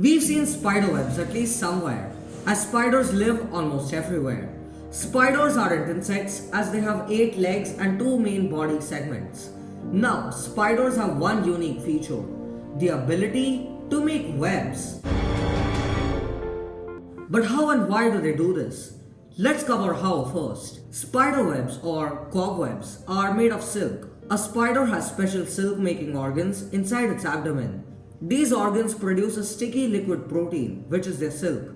We've seen spider webs at least somewhere, as spiders live almost everywhere. Spiders aren't insects as they have 8 legs and 2 main body segments. Now, spiders have one unique feature, the ability to make webs. But how and why do they do this? Let's cover how first. Spider webs or cobwebs are made of silk. A spider has special silk making organs inside its abdomen. These organs produce a sticky liquid protein, which is their silk.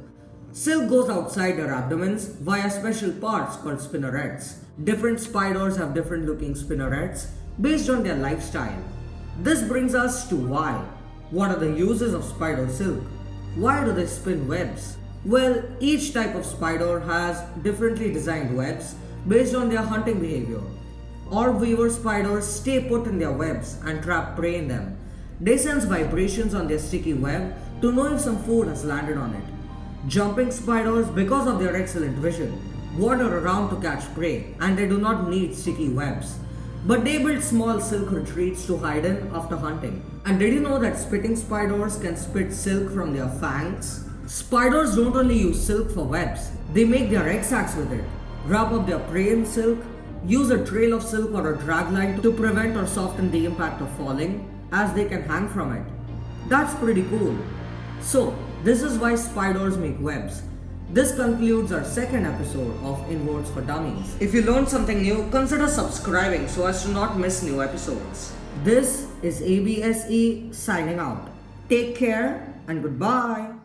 Silk goes outside their abdomens via special parts called spinnerets. Different spiders have different looking spinnerets based on their lifestyle. This brings us to why. What are the uses of spider silk? Why do they spin webs? Well, each type of spider has differently designed webs based on their hunting behavior. Orb weaver spiders stay put in their webs and trap prey in them. They sense vibrations on their sticky web to know if some food has landed on it. Jumping spiders, because of their excellent vision, wander around to catch prey and they do not need sticky webs. But they build small silk retreats to hide in after hunting. And did you know that spitting spiders can spit silk from their fangs? Spiders don't only use silk for webs, they make their egg sacs with it, wrap up their prey in silk, use a trail of silk or a drag line to prevent or soften the impact of falling, as they can hang from it. That's pretty cool. So, this is why spiders make webs. This concludes our second episode of Inwards for Dummies. If you learned something new, consider subscribing so as to not miss new episodes. This is ABSE signing out. Take care and goodbye.